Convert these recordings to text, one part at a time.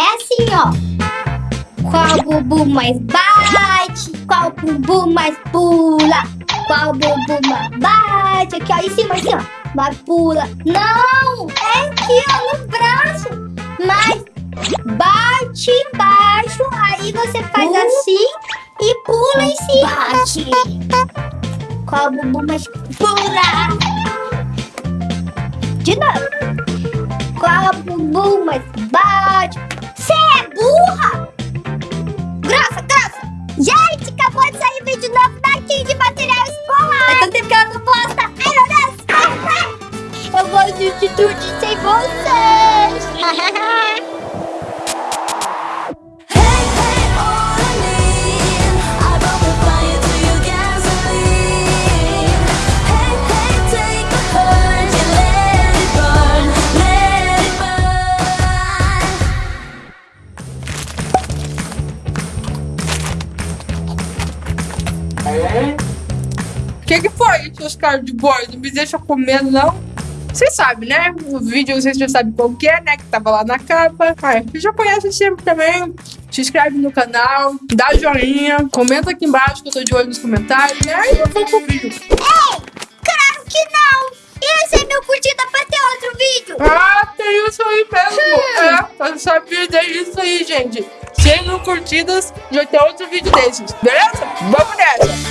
É assim, ó. Qual bumbum mais bate? Qual bumbum mais pula? Qual bumbum mais bate? Aqui, ó, em cima, assim, ó. Mais pula. Não! É aqui, ó, no braço. Mas bate embaixo, aí você faz Uh. assim e pula em cima. Bate. Qual bumbum mais pula? De novo. Qual bumbum mais bate? É burra? Grossa, grossa. Gente, acabou de sair vídeo novo daqui de material escolar. Faz tanto tempo que ela não posta. Ai, meu Deus. Eu vou assistir tudo sem vocês. Não me deixa comer, não? Vocês sabem, né? O vídeo vocês já sabem qual que é, né? Que tava lá na capa. Ah, você já conhece sempre também. Se inscreve no canal, dá joinha, comenta aqui embaixo que eu tô de olho nos comentários. E aí eu vou pro vídeo. Claro que não. Esse é meu curtida pra ter outro vídeo. Ah, tem isso aí mesmo. É, eu sabia disso aí, gente. 100 mil curtidas, já tem outro vídeo desses. Beleza? Vamos nessa.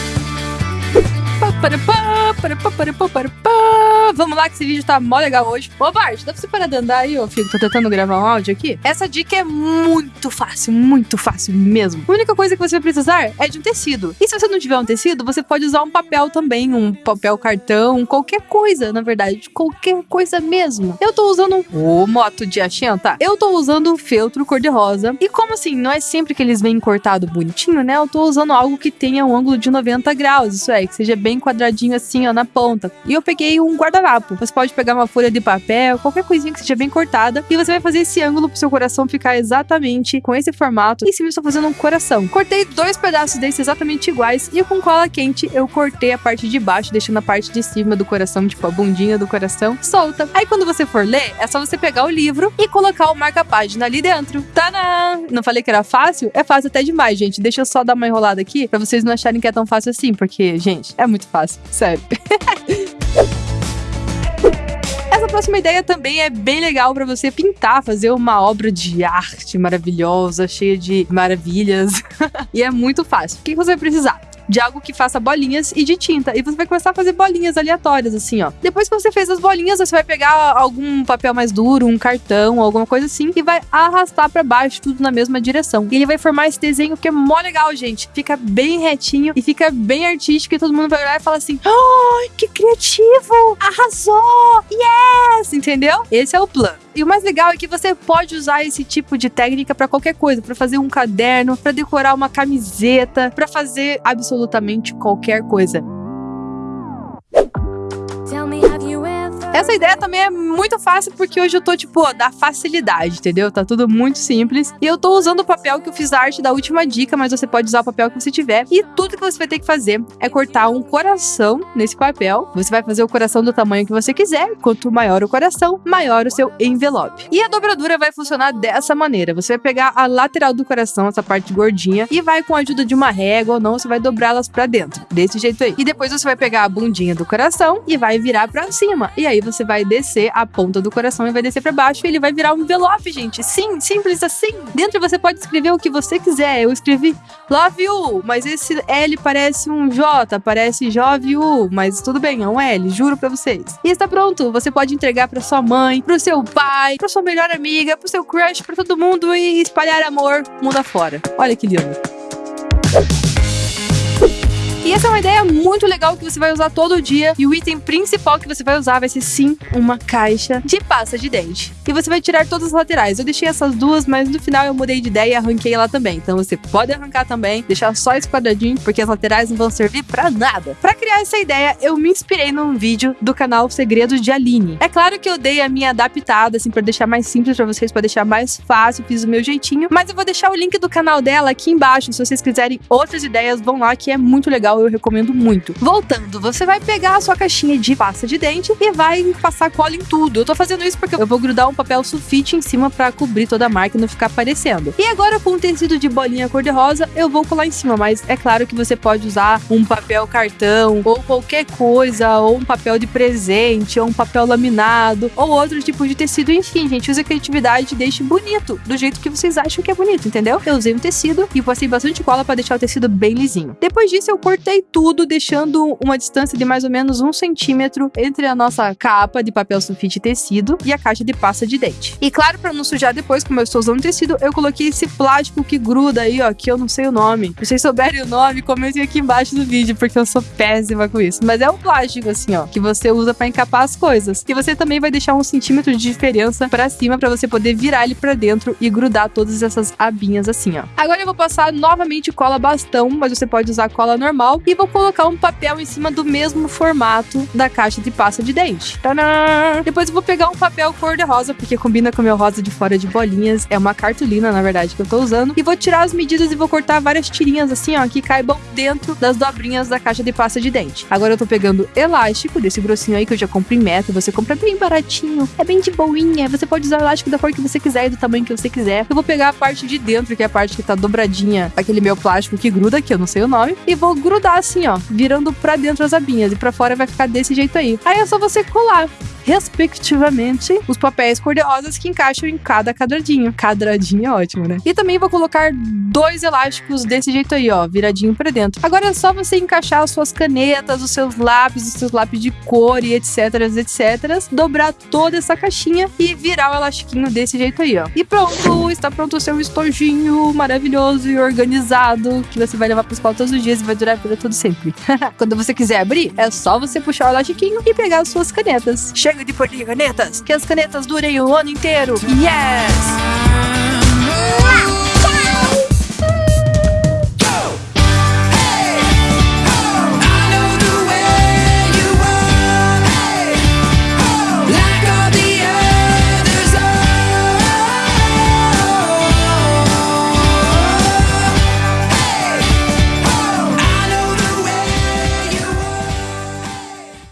Vamos lá que esse vídeo tá mó legal hoje. Ô Bart, dá pra você parar de andar aí, ô filho? Tô tentando gravar um áudio aqui. Essa dica é muito fácil, muito fácil mesmo. A única coisa que você vai precisar é de um tecido. E se você não tiver um tecido, você pode usar um papel também, um papel cartão, qualquer coisa, na verdade, qualquer coisa mesmo. Eu tô usando o moto de Achenta. Eu tô usando o feltro cor-de-rosa. E como assim, não é sempre que eles vêm cortado bonitinho, né? Eu tô usando algo que tenha um ângulo de 90 graus, isso é, que seja bem quadradinho assim, ó, na ponta. E eu peguei um guardanapo. Você pode pegar uma folha de papel, qualquer coisinha que seja bem cortada, e você vai fazer esse ângulo pro seu coração ficar exatamente com esse formato. E eu estou fazendo um coração. Cortei dois pedaços desses exatamente iguais, e com cola quente eu cortei a parte de baixo, deixando a parte de cima do coração, tipo a bundinha do coração, solta. Aí quando você for ler, é só você pegar o livro e colocar o marca-página ali dentro. Tadã! Não falei que era fácil? É fácil até demais, gente. Deixa eu só dar uma enrolada aqui pra vocês não acharem que é tão fácil assim, porque, gente, é muito fácil, sério. Essa próxima ideia também é bem legal pra você pintar, fazer uma obra de arte maravilhosa, cheia de maravilhas. e é muito fácil. O que você vai precisar? De algo que faça bolinhas e de tinta. E você vai começar a fazer bolinhas aleatórias, assim, ó. Depois que você fez as bolinhas, você vai pegar algum papel mais duro, um cartão, alguma coisa assim, e vai arrastar pra baixo, tudo na mesma direção. E ele vai formar esse desenho que é mó legal, gente. Fica bem retinho e fica bem artístico, e todo mundo vai olhar e falar assim: ai, que criativo! Arrasou! Yes! Entendeu? Esse é o plano. E o mais legal é que você pode usar esse tipo de técnica pra qualquer coisa, Pra fazer um caderno, pra decorar uma camiseta, pra fazer absolutamente qualquer coisa. Essa ideia também é muito fácil porque hoje eu tô, tipo, da facilidade, entendeu? Tá tudo muito simples. E eu tô usando o papel que eu fiz a arte da última dica, mas você pode usar o papel que você tiver. E tudo que você vai ter que fazer é cortar um coração nesse papel. Você vai fazer o coração do tamanho que você quiser. Quanto maior o coração, maior o seu envelope. E a dobradura vai funcionar dessa maneira. Você vai pegar a lateral do coração, essa parte gordinha, e vai com a ajuda de uma régua ou não, você vai dobrá-las pra dentro. Desse jeito aí. E depois você vai pegar a bundinha do coração e vai virar pra cima. E aí você vai descer a ponta do coração e vai descer pra baixo e ele vai virar um envelope, gente. Sim, simples assim. Dentro você pode escrever o que você quiser. Eu escrevi Love You, mas esse L parece um J, parece Jove U, mas tudo bem, é um L, juro pra vocês. E está pronto. Você pode entregar pra sua mãe, pro seu pai, pra sua melhor amiga, pro seu crush, pra todo mundo e espalhar amor mundo afora. Olha que lindo. E essa é uma ideia muito legal que você vai usar todo dia. E o item principal que você vai usar vai ser sim uma caixa de pasta de dente. E você vai tirar todas as laterais. Eu deixei essas duas, mas no final eu mudei de ideia e arranquei ela também. Então você pode arrancar também, deixar só esse quadradinho, porque as laterais não vão servir pra nada. Pra criar essa ideia, eu me inspirei num vídeo do canal Segredos de Aline. É claro que eu dei a minha adaptada, assim, pra deixar mais simples pra vocês, pra deixar mais fácil, fiz o meu jeitinho. Mas eu vou deixar o link do canal dela aqui embaixo. Se vocês quiserem outras ideias, vão lá, que é muito legal eu recomendo muito. Voltando, você vai pegar a sua caixinha de pasta de dente e vai passar cola em tudo. Eu tô fazendo isso porque eu vou grudar um papel sulfite em cima pra cobrir toda a marca e não ficar aparecendo. E agora com um tecido de bolinha cor-de-rosa, eu vou colar em cima, mas é claro que você pode usar um papel cartão ou qualquer coisa, ou um papel de presente, ou um papel laminado, ou outro tipo de tecido, enfim, gente, use a criatividade e deixe bonito, do jeito que vocês acham que é bonito, entendeu? Eu usei um tecido e passei bastante cola pra deixar o tecido bem lisinho. Depois disso, eu cortei tudo, deixando uma distância de mais ou menos um centímetro entre a nossa capa de papel sulfite tecido e a caixa de pasta de dente. E claro, pra não sujar depois, como eu estou usando tecido, eu coloquei esse plástico que gruda aí, ó, que eu não sei o nome. Se vocês souberem o nome, comentem aqui embaixo do vídeo, porque eu sou péssima com isso. Mas é um plástico, assim, ó, que você usa pra encapar as coisas. E você também vai deixar um centímetro de diferença pra cima pra você poder virar ele pra dentro e grudar todas essas abinhas assim, ó. Agora eu vou passar novamente cola bastão, mas você pode usar cola normal e vou colocar um papel em cima do mesmo formato da caixa de pasta de dente. Tadã! Depois eu vou pegar um papel cor de rosa, porque combina com o meu rosa de fora de bolinhas. É uma cartolina, na verdade, que eu tô usando. E vou tirar as medidas e vou cortar várias tirinhas assim, ó, que caibam dentro das dobrinhas da caixa de pasta de dente. Agora eu tô pegando elástico desse grossinho aí que eu já comprei em metro. Você compra bem baratinho, é bem de boinha. Você pode usar elástico da cor que você quiser e do tamanho que você quiser. Eu vou pegar a parte de dentro, que é a parte que tá dobradinha, aquele meu plástico que gruda, que eu não sei o nome, e vou grudar assim, ó, virando pra dentro as abinhas. E pra fora vai ficar desse jeito aí. Aí é só você colar respectivamente, os papéis cor-de-rosas que encaixam em cada quadradinho. Quadradinho é ótimo, né? E também vou colocar dois elásticos desse jeito aí, ó, viradinho pra dentro. Agora é só você encaixar as suas canetas, os seus lápis, os seus lápis de cor e etc, etc, dobrar toda essa caixinha e virar o elastiquinho desse jeito aí, ó. E pronto, está pronto o seu estojinho maravilhoso e organizado que você vai levar pra escola todos os dias e vai durar a vida todo sempre. Quando você quiser abrir, é só você puxar o elastiquinho e pegar as suas canetas. Chega de de canetas, que as canetas durem o ano inteiro. Yes!